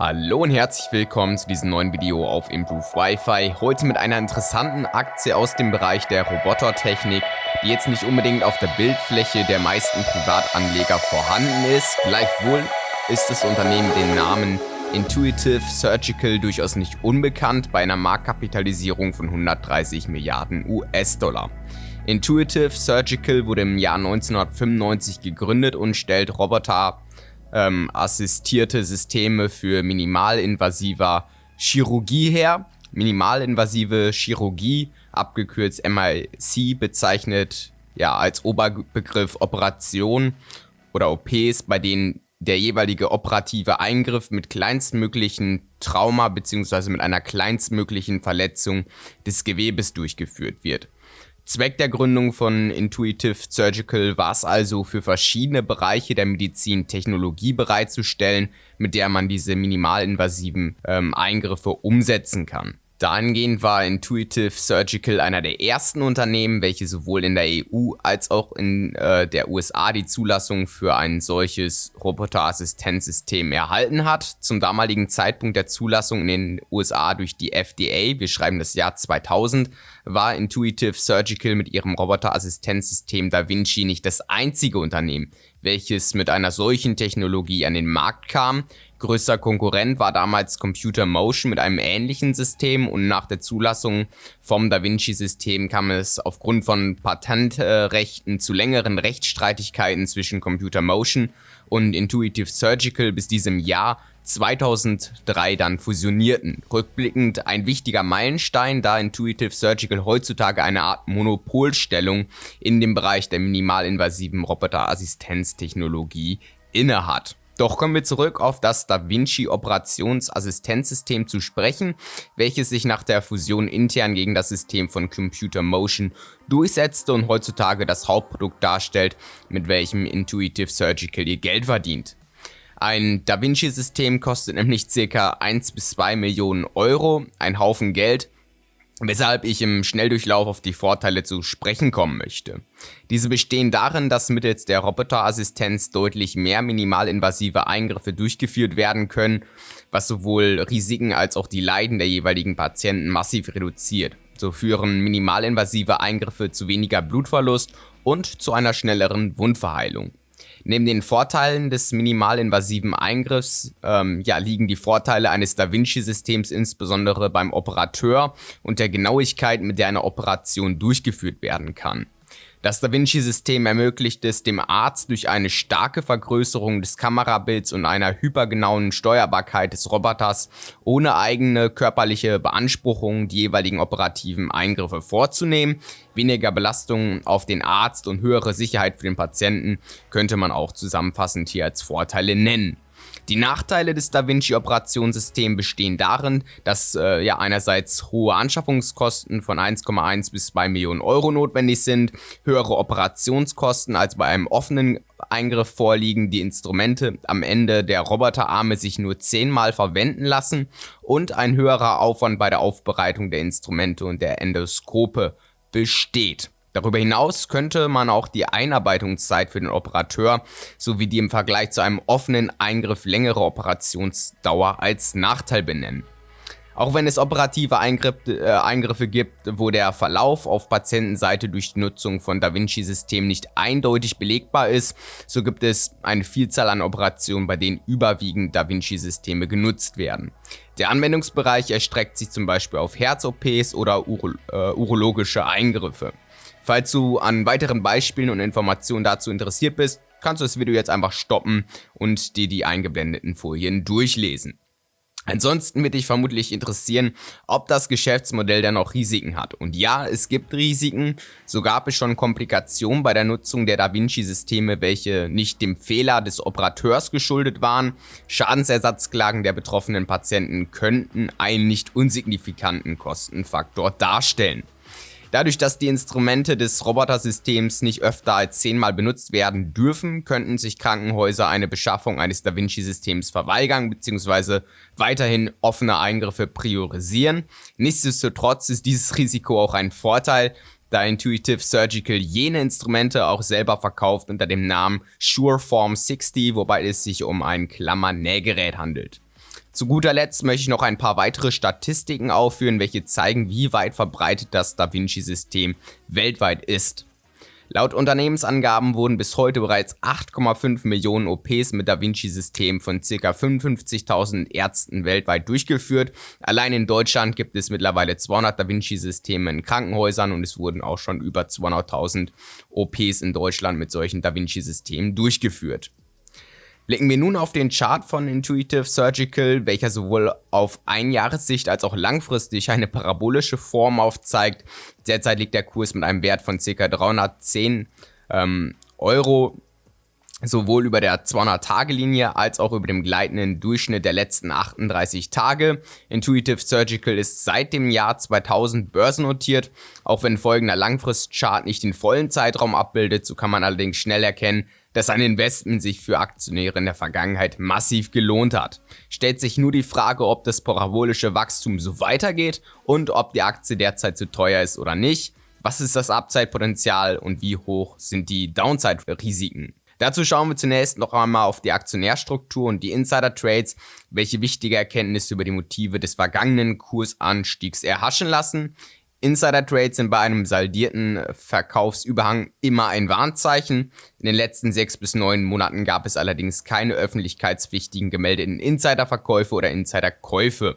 Hallo und herzlich willkommen zu diesem neuen Video auf Improve Wi-Fi. Heute mit einer interessanten Aktie aus dem Bereich der Robotertechnik, die jetzt nicht unbedingt auf der Bildfläche der meisten Privatanleger vorhanden ist. Gleichwohl ist das Unternehmen den Namen Intuitive Surgical durchaus nicht unbekannt bei einer Marktkapitalisierung von 130 Milliarden US-Dollar. Intuitive Surgical wurde im Jahr 1995 gegründet und stellt Roboter ähm, assistierte Systeme für minimalinvasiver Chirurgie her. Minimalinvasive Chirurgie, abgekürzt MIC, bezeichnet ja als Oberbegriff Operation oder OPs, bei denen der jeweilige operative Eingriff mit kleinstmöglichen Trauma bzw. mit einer kleinstmöglichen Verletzung des Gewebes durchgeführt wird. Zweck der Gründung von Intuitive Surgical war es also, für verschiedene Bereiche der Medizin Technologie bereitzustellen, mit der man diese minimalinvasiven ähm, Eingriffe umsetzen kann. Dahingehend war Intuitive Surgical einer der ersten Unternehmen, welche sowohl in der EU als auch in äh, der USA die Zulassung für ein solches Roboterassistenzsystem erhalten hat. Zum damaligen Zeitpunkt der Zulassung in den USA durch die FDA, wir schreiben das Jahr 2000, war Intuitive Surgical mit ihrem Roboterassistenzsystem Da Vinci nicht das einzige Unternehmen, welches mit einer solchen Technologie an den Markt kam. Größter Konkurrent war damals Computer Motion mit einem ähnlichen System und nach der Zulassung vom DaVinci-System kam es aufgrund von Patentrechten zu längeren Rechtsstreitigkeiten zwischen Computer Motion und Intuitive Surgical bis diesem Jahr 2003 dann fusionierten. Rückblickend ein wichtiger Meilenstein, da Intuitive Surgical heutzutage eine Art Monopolstellung in dem Bereich der minimalinvasiven Roboterassistenztechnologie innehat. Doch kommen wir zurück auf das DaVinci Operationsassistenzsystem zu sprechen, welches sich nach der Fusion intern gegen das System von Computer Motion durchsetzte und heutzutage das Hauptprodukt darstellt, mit welchem Intuitive Surgical ihr Geld verdient. Ein DaVinci-System kostet nämlich ca. 1 bis 2 Millionen Euro, ein Haufen Geld, weshalb ich im Schnelldurchlauf auf die Vorteile zu sprechen kommen möchte. Diese bestehen darin, dass mittels der Roboterassistenz deutlich mehr minimalinvasive Eingriffe durchgeführt werden können, was sowohl Risiken als auch die Leiden der jeweiligen Patienten massiv reduziert. So führen minimalinvasive Eingriffe zu weniger Blutverlust und zu einer schnelleren Wundverheilung. Neben den Vorteilen des minimalinvasiven Eingriffs ähm, ja, liegen die Vorteile eines Da Vinci-Systems insbesondere beim Operateur und der Genauigkeit, mit der eine Operation durchgeführt werden kann. Das Da Vinci-System ermöglicht es dem Arzt durch eine starke Vergrößerung des Kamerabilds und einer hypergenauen Steuerbarkeit des Roboters ohne eigene körperliche Beanspruchung die jeweiligen operativen Eingriffe vorzunehmen. Weniger Belastungen auf den Arzt und höhere Sicherheit für den Patienten könnte man auch zusammenfassend hier als Vorteile nennen. Die Nachteile des DaVinci-Operationssystems bestehen darin, dass äh, ja einerseits hohe Anschaffungskosten von 1,1 bis 2 Millionen Euro notwendig sind, höhere Operationskosten als bei einem offenen Eingriff vorliegen, die Instrumente am Ende der Roboterarme sich nur zehnmal verwenden lassen und ein höherer Aufwand bei der Aufbereitung der Instrumente und der Endoskope besteht. Darüber hinaus könnte man auch die Einarbeitungszeit für den Operateur sowie die im Vergleich zu einem offenen Eingriff längere Operationsdauer als Nachteil benennen. Auch wenn es operative äh, Eingriffe gibt, wo der Verlauf auf Patientenseite durch die Nutzung von Da Vinci-Systemen nicht eindeutig belegbar ist, so gibt es eine Vielzahl an Operationen, bei denen überwiegend Da Vinci-Systeme genutzt werden. Der Anwendungsbereich erstreckt sich zum Beispiel auf Herz-OPs oder Uro äh, urologische Eingriffe. Falls du an weiteren Beispielen und Informationen dazu interessiert bist, kannst du das Video jetzt einfach stoppen und dir die eingeblendeten Folien durchlesen. Ansonsten wird dich vermutlich interessieren, ob das Geschäftsmodell dann auch Risiken hat. Und ja, es gibt Risiken. So gab es schon Komplikationen bei der Nutzung der Da Vinci-Systeme, welche nicht dem Fehler des Operateurs geschuldet waren. Schadensersatzklagen der betroffenen Patienten könnten einen nicht unsignifikanten Kostenfaktor darstellen. Dadurch, dass die Instrumente des Robotersystems nicht öfter als zehnmal benutzt werden dürfen, könnten sich Krankenhäuser eine Beschaffung eines Da Vinci-Systems verweigern bzw. weiterhin offene Eingriffe priorisieren. Nichtsdestotrotz ist dieses Risiko auch ein Vorteil, da Intuitive Surgical jene Instrumente auch selber verkauft unter dem Namen Sureform 60, wobei es sich um ein Klammernähgerät handelt. Zu guter Letzt möchte ich noch ein paar weitere Statistiken aufführen, welche zeigen, wie weit verbreitet das Da Vinci-System weltweit ist. Laut Unternehmensangaben wurden bis heute bereits 8,5 Millionen OPs mit Da Vinci-System von ca. 55.000 Ärzten weltweit durchgeführt. Allein in Deutschland gibt es mittlerweile 200 Da Vinci-Systeme in Krankenhäusern und es wurden auch schon über 200.000 OPs in Deutschland mit solchen Da Vinci-Systemen durchgeführt. Blicken wir nun auf den Chart von Intuitive Surgical, welcher sowohl auf Einjahressicht als auch langfristig eine parabolische Form aufzeigt. Derzeit liegt der Kurs mit einem Wert von ca. 310 ähm, Euro sowohl über der 200-Tage-Linie als auch über dem gleitenden Durchschnitt der letzten 38 Tage. Intuitive Surgical ist seit dem Jahr 2000 börsennotiert. Auch wenn folgender Langfristchart nicht den vollen Zeitraum abbildet, so kann man allerdings schnell erkennen, dass ein Investment sich für Aktionäre in der Vergangenheit massiv gelohnt hat. Stellt sich nur die Frage, ob das parabolische Wachstum so weitergeht und ob die Aktie derzeit zu teuer ist oder nicht. Was ist das Upside-Potenzial und wie hoch sind die Downside-Risiken? Dazu schauen wir zunächst noch einmal auf die Aktionärstruktur und die Insider-Trades, welche wichtige Erkenntnisse über die Motive des vergangenen Kursanstiegs erhaschen lassen. Insider-Trades sind bei einem saldierten Verkaufsüberhang immer ein Warnzeichen. In den letzten sechs bis neun Monaten gab es allerdings keine öffentlichkeitspflichtigen gemeldeten Insiderverkäufe oder Insiderkäufe.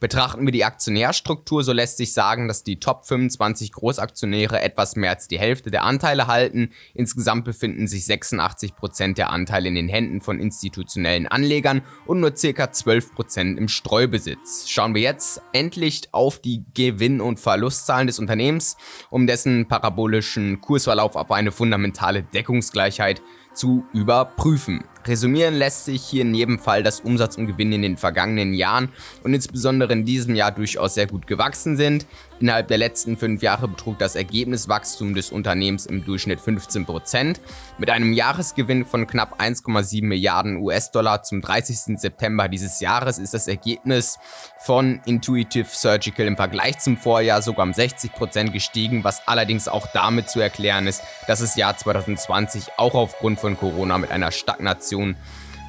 Betrachten wir die Aktionärstruktur, so lässt sich sagen, dass die Top 25 Großaktionäre etwas mehr als die Hälfte der Anteile halten. Insgesamt befinden sich 86 Prozent der Anteile in den Händen von institutionellen Anlegern und nur ca. 12 Prozent im Streubesitz. Schauen wir jetzt endlich auf die Gewinn- und Verlustzahlen des Unternehmens, um dessen parabolischen Kursverlauf auf eine fundamentale Deckungsgleichheit zu überprüfen. Resümieren lässt sich hier in jedem Fall, dass Umsatz und Gewinn in den vergangenen Jahren und insbesondere in diesem Jahr durchaus sehr gut gewachsen sind. Innerhalb der letzten fünf Jahre betrug das Ergebniswachstum des Unternehmens im Durchschnitt 15%. Mit einem Jahresgewinn von knapp 1,7 Milliarden US-Dollar zum 30. September dieses Jahres ist das Ergebnis von Intuitive Surgical im Vergleich zum Vorjahr sogar um 60% gestiegen, was allerdings auch damit zu erklären ist, dass das Jahr 2020 auch aufgrund von Corona mit einer Stagnation Inflation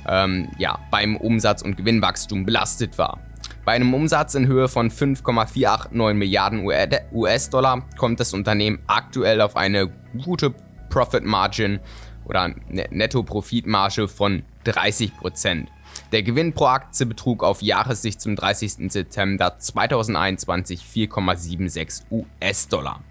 ähm, ja, beim Umsatz- und Gewinnwachstum belastet war. Bei einem Umsatz in Höhe von 5,489 Milliarden US-Dollar kommt das Unternehmen aktuell auf eine gute Profit Margin oder ne-, Netto-Profitmarge von 30%. Der Gewinn pro Aktie betrug auf Jahressicht zum 30. September 2021 4,76 US-Dollar.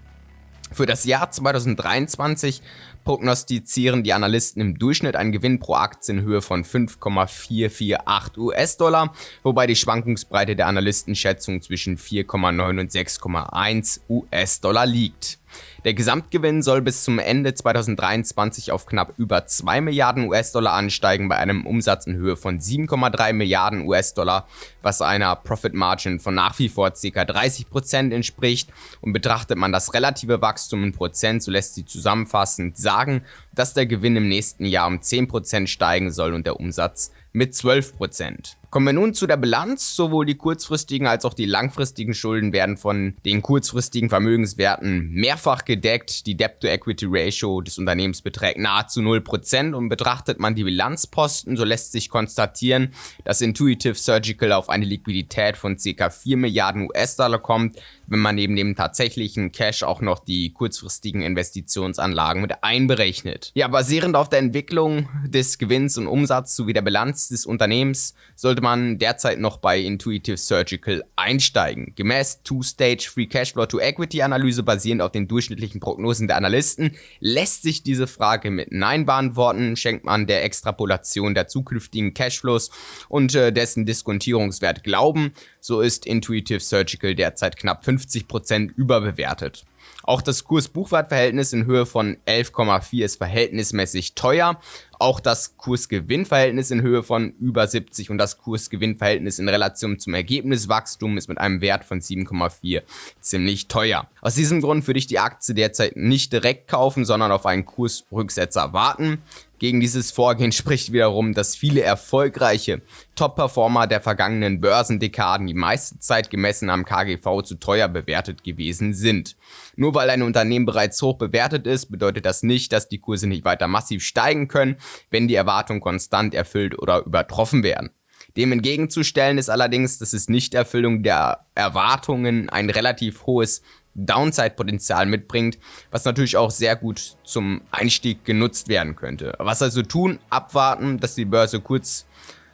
Für das Jahr 2023 prognostizieren die Analysten im Durchschnitt einen Gewinn pro Aktie in Höhe von 5,448 US-Dollar, wobei die Schwankungsbreite der Analystenschätzung zwischen 4,9 und 6,1 US-Dollar liegt. Der Gesamtgewinn soll bis zum Ende 2023 auf knapp über 2 Milliarden US-Dollar ansteigen bei einem Umsatz in Höhe von 7,3 Milliarden US-Dollar, was einer Profit Margin von nach wie vor ca. 30% entspricht. Und betrachtet man das relative Wachstum in Prozent, so lässt sich zusammenfassend sagen, dass der Gewinn im nächsten Jahr um 10% steigen soll und der Umsatz mit 12%. Kommen wir nun zu der Bilanz. Sowohl die kurzfristigen als auch die langfristigen Schulden werden von den kurzfristigen Vermögenswerten mehrfach gedeckt. Die Debt-to-Equity-Ratio des Unternehmens beträgt nahezu 0% und betrachtet man die Bilanzposten, so lässt sich konstatieren, dass Intuitive Surgical auf eine Liquidität von ca. 4 Milliarden US-Dollar kommt, wenn man neben dem tatsächlichen Cash auch noch die kurzfristigen Investitionsanlagen mit einberechnet. Ja, basierend auf der Entwicklung des Gewinns und Umsatzes sowie der Bilanz des Unternehmens sollte man derzeit noch bei Intuitive Surgical einsteigen. Gemäß Two-Stage Free Cashflow to Equity Analyse basierend auf den durchschnittlichen Prognosen der Analysten lässt sich diese Frage mit Nein beantworten, schenkt man der Extrapolation der zukünftigen Cashflows und äh, dessen Diskontierungswert Glauben, so ist Intuitive Surgical derzeit knapp 50% überbewertet. Auch das Kurs-Buchwert-Verhältnis in Höhe von 11,4 ist verhältnismäßig teuer. Auch das Kurs-Gewinn-Verhältnis in Höhe von über 70 und das Kurs-Gewinn-Verhältnis in Relation zum Ergebniswachstum ist mit einem Wert von 7,4 ziemlich teuer. Aus diesem Grund würde ich die Aktie derzeit nicht direkt kaufen, sondern auf einen Kursrücksetzer warten. Gegen dieses Vorgehen spricht wiederum, dass viele erfolgreiche Top-Performer der vergangenen Börsendekaden die meiste Zeit gemessen am KGV zu teuer bewertet gewesen sind. Nur weil ein Unternehmen bereits hoch bewertet ist, bedeutet das nicht, dass die Kurse nicht weiter massiv steigen können, wenn die Erwartungen konstant erfüllt oder übertroffen werden. Dem entgegenzustellen ist allerdings, dass es nicht Erfüllung der Erwartungen ein relativ hohes Downside-Potenzial mitbringt, was natürlich auch sehr gut zum Einstieg genutzt werden könnte. Was also tun? Abwarten, dass die Börse kurz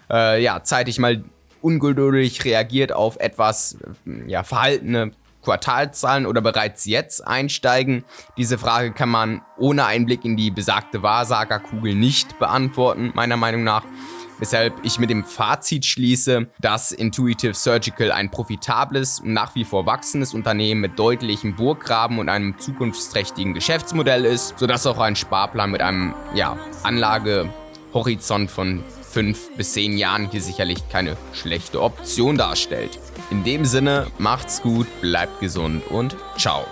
äh, ja, zeitig mal ungeduldig reagiert auf etwas ja, verhaltene Quartalzahlen oder bereits jetzt einsteigen? Diese Frage kann man ohne Einblick in die besagte Wahrsagerkugel nicht beantworten, meiner Meinung nach. Weshalb ich mit dem Fazit schließe, dass Intuitive Surgical ein profitables und nach wie vor wachsendes Unternehmen mit deutlichem Burggraben und einem zukunftsträchtigen Geschäftsmodell ist, sodass auch ein Sparplan mit einem ja, Anlagehorizont von 5 bis 10 Jahren hier sicherlich keine schlechte Option darstellt. In dem Sinne, macht's gut, bleibt gesund und ciao.